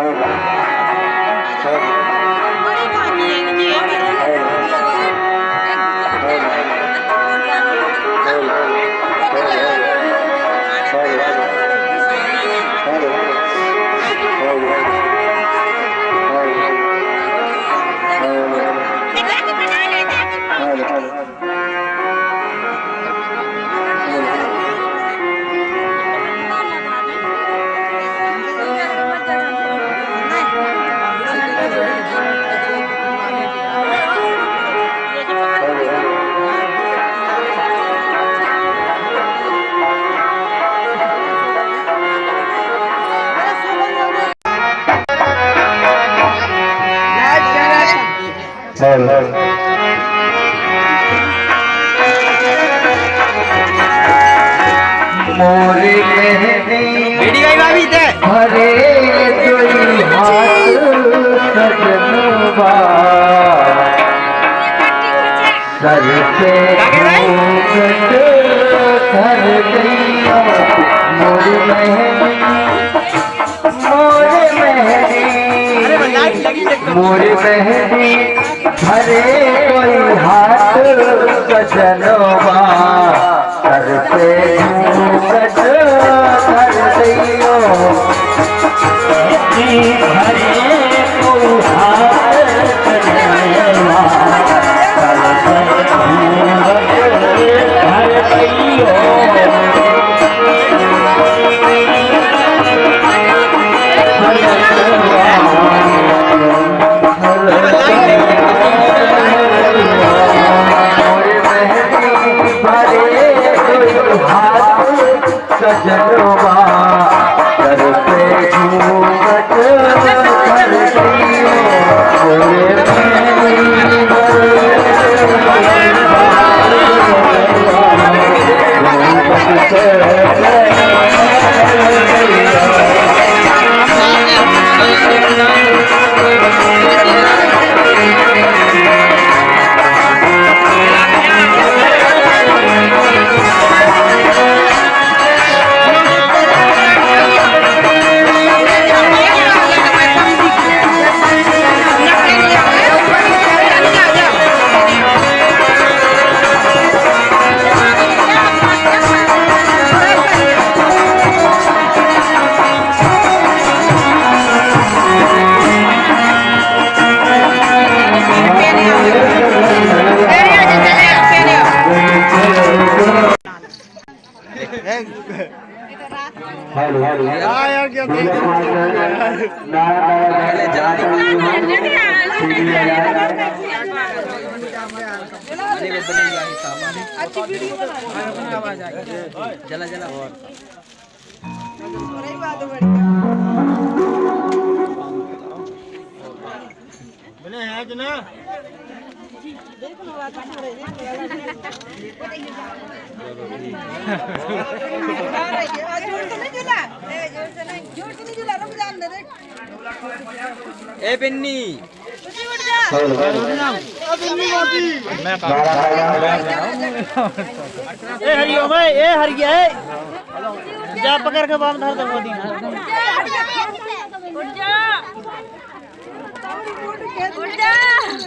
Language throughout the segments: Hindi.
Thank मोरे मेहंदी हरे जोई हाथ सजनवा सर गईया मोरे मेहंदी मोरे मेहंदी मोरे मेहंदी हरे कोई हाथ सजनवा सर पे घूंघट धर गईयो हरे सजनवा यार क्या चला चला बने हैं कि ना? ए पिन्नी ए हरिओ भाई ए हरिया ए। जा पकड़ के बाम धर दो मोदी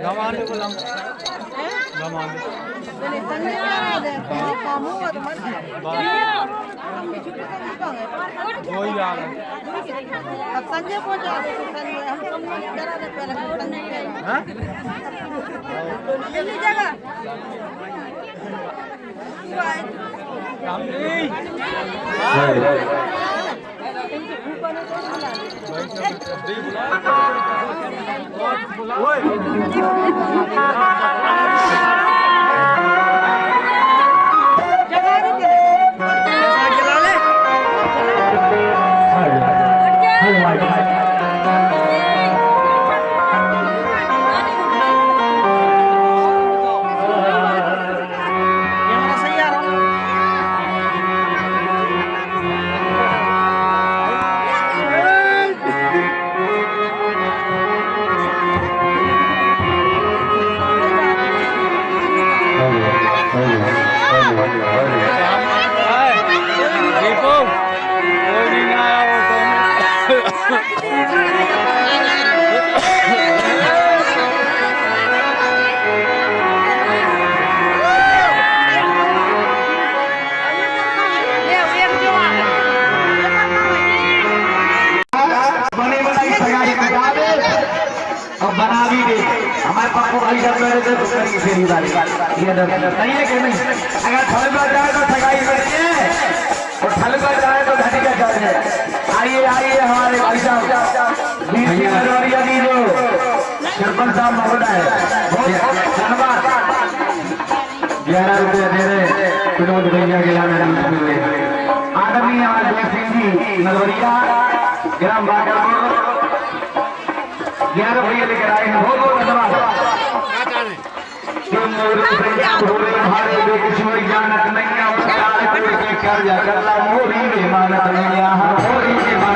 को लम गवाने वही आ गए अब संजय पहुँच जाए तो संजय हम सब लोग करा दे पहले संजय हाँ। जल्दी जगह काम Thank you. 可以。और बना भी दे। हमारे पापा वाली जब मेरे से कुछ करेंगे फेरी वाली ये डर। नहीं है कि नहीं? अगर थल पर जाए तो सगाई करते हैं और थल पर जाए तो घटी का जाए आइए आइए हमारे भाई साहब। वीर सिंह नरवरिया जी जो सरपंच साहब महोदय धन्यवाद। ग्यारह रुपये दे रहे विनोद भैया के लाने आदरणीय हमारे जय सिंह जी नरवरिया ग्राम बागरपुर ग्यारह भैया लेकर आए हैं बहुत बहुत धन्यवाद मोरे कर जा मोरी मानत नहीं